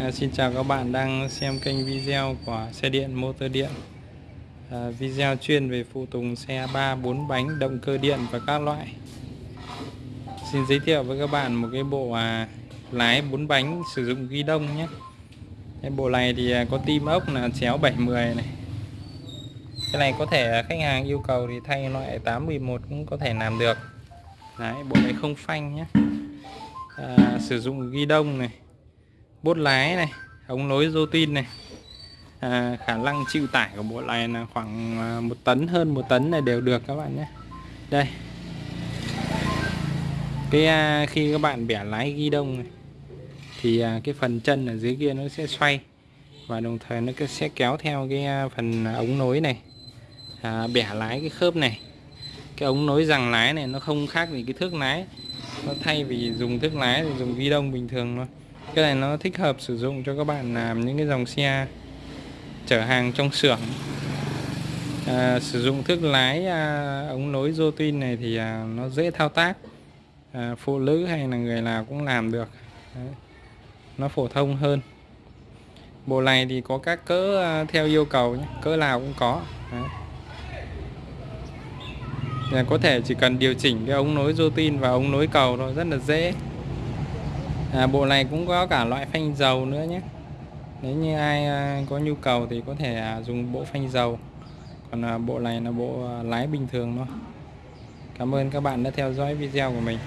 À, xin chào các bạn đang xem kênh video của xe điện motor điện. À, video chuyên về phụ tùng xe 3 4 bánh động cơ điện và các loại. Xin giới thiệu với các bạn một cái bộ à, lái 4 bánh sử dụng ghi đông nhé. Cái bộ này thì à, có tim ốc là chéo 710 này. Cái này có thể khách hàng yêu cầu thì thay loại 811 cũng có thể làm được. Đấy, bộ này không phanh nhé. À, sử dụng ghi đông này bốt lái này ống nối rô tin này. À, khả năng chịu tải của bộ này là khoảng à, một tấn hơn một tấn này đều được các bạn nhé. Đây. Cái à, khi các bạn bẻ lái ghi đông này thì à, cái phần chân ở dưới kia nó sẽ xoay và đồng thời nó sẽ kéo theo cái à, phần ống nối này. À, bẻ lái cái khớp này. Cái ống nối rằng lái này nó không khác gì cái thước lái. Nó thay vì dùng thước lái thì dùng ghi đông bình thường thôi cái này nó thích hợp sử dụng cho các bạn làm những cái dòng xe chở hàng trong xưởng. À, sử dụng thước lái à, ống nối rô tin này thì à, nó dễ thao tác. À, phụ nữ hay là người nào cũng làm được. Đấy. nó phổ thông hơn. Bộ này thì có các cỡ à, theo yêu cầu nhé. Cỡ nào cũng có. Đấy. Là có thể chỉ cần điều chỉnh cái ống nối rô tin và ống nối cầu thôi rất là dễ à, bộ này cũng có cả loại phanh dầu nữa nhé. Nếu như ai à, có nhu cầu thì có thể à, dùng bộ phanh dầu. Còn à, bộ này là bộ lái bình thường thôi. Cảm ơn các bạn đã theo dõi video của mình.